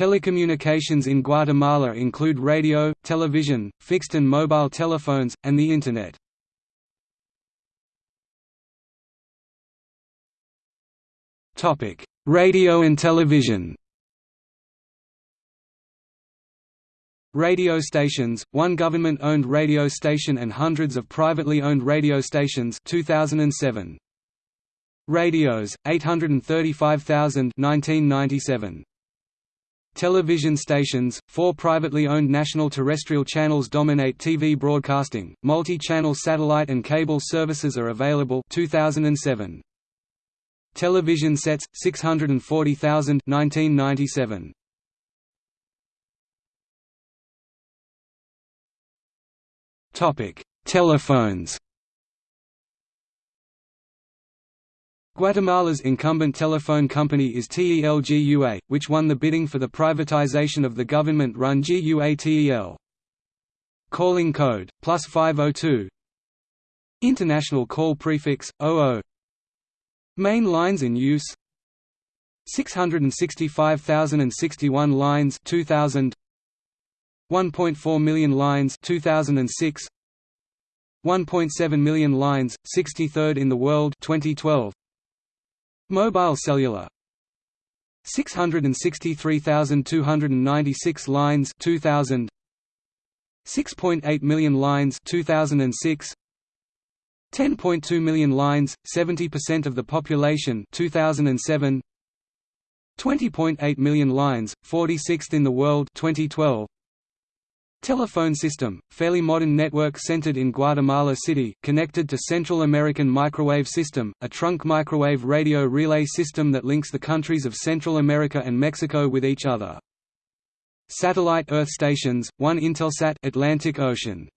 Telecommunications in Guatemala include radio, television, fixed and mobile telephones, and the Internet. Radio and television Radio stations, one government-owned radio station and hundreds of privately owned radio stations 2007. Radios, 835,000 1997. Television stations, four privately owned national terrestrial channels dominate TV broadcasting, multi-channel satellite and cable services are available 2007. Television sets, 640,000 1997. Telephones Guatemala's incumbent telephone company is TEL-GUA, which won the bidding for the privatization of the government-run GUA-TEL. Calling code, plus 502 International call prefix, 00 Main lines in use. 665,061 lines 2000 1.4 million lines 2006 1.7 million lines 63rd in the world 2012 Mobile cellular. 663,296 lines 2000 6.8 million lines 2006 10.2 million lines 70% of the population 2007 20.8 million lines 46th in the world 2012 Telephone system, fairly modern network centered in Guatemala City, connected to Central American Microwave System, a trunk microwave radio relay system that links the countries of Central America and Mexico with each other. Satellite Earth stations, one Intelsat Atlantic Ocean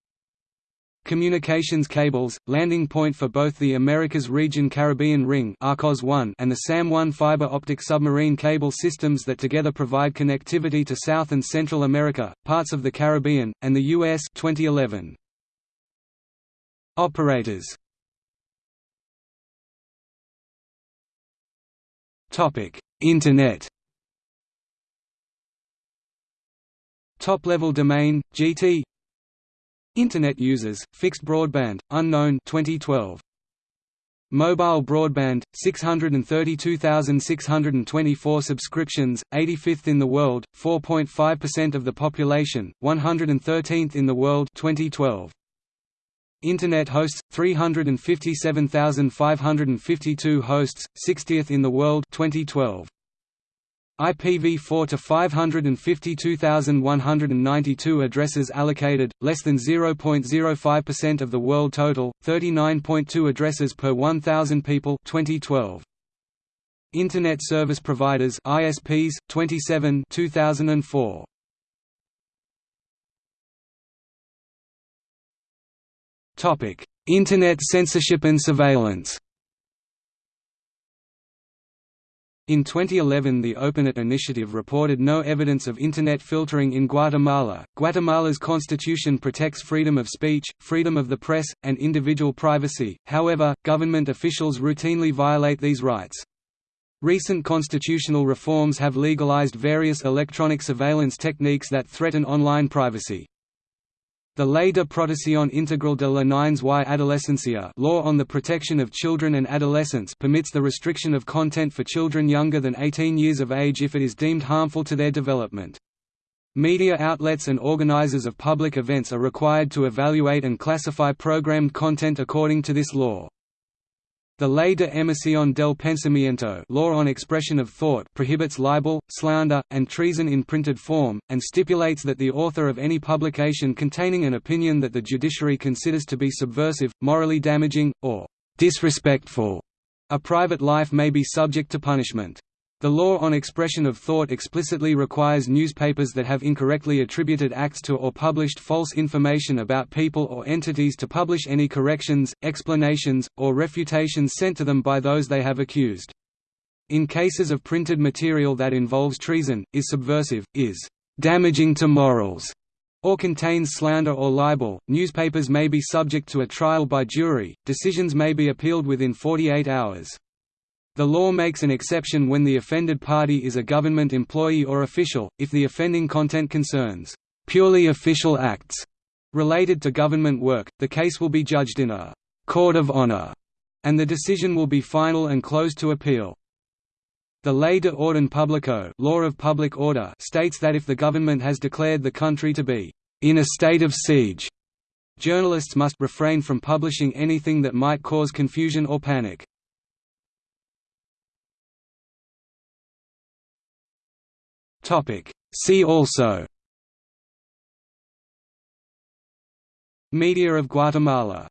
communications cables, landing point for both the Americas Region Caribbean Ring and the SAM-1 fiber optic submarine cable systems that together provide connectivity to South and Central America, parts of the Caribbean, and the U.S. 2011. Operators Internet Top-level domain, GT Internet users, fixed broadband, unknown 2012. Mobile broadband, 632,624 subscriptions, 85th in the world, 4.5% of the population, 113th in the world 2012. Internet hosts, 357,552 hosts, 60th in the world 2012. IPv4 to 552,192 addresses allocated, less than 0.05% of the world total, 39.2 addresses per 1,000 people 2012. Internet Service Providers ISPs, 27 2004. Internet censorship and surveillance In 2011 the OpenNet initiative reported no evidence of Internet filtering in Guatemala. Guatemala's constitution protects freedom of speech, freedom of the press, and individual privacy, however, government officials routinely violate these rights. Recent constitutional reforms have legalized various electronic surveillance techniques that threaten online privacy. The Ley de Protección Integral de la Niñez y Adolescencia law on the protection of children and adolescents permits the restriction of content for children younger than 18 years of age if it is deemed harmful to their development. Media outlets and organizers of public events are required to evaluate and classify programmed content according to this law. The Ley de Emisión del Pensamiento law on expression of thought prohibits libel, slander, and treason in printed form, and stipulates that the author of any publication containing an opinion that the judiciary considers to be subversive, morally damaging, or disrespectful a private life may be subject to punishment. The law on expression of thought explicitly requires newspapers that have incorrectly attributed acts to or published false information about people or entities to publish any corrections, explanations, or refutations sent to them by those they have accused. In cases of printed material that involves treason, is subversive, is damaging to morals, or contains slander or libel, newspapers may be subject to a trial by jury, decisions may be appealed within 48 hours. The law makes an exception when the offended party is a government employee or official, if the offending content concerns purely official acts related to government work, the case will be judged in a court of honor, and the decision will be final and closed to appeal. The Ley de Orden Publico law of public order states that if the government has declared the country to be in a state of siege, journalists must refrain from publishing anything that might cause confusion or panic. See also. Media of Guatemala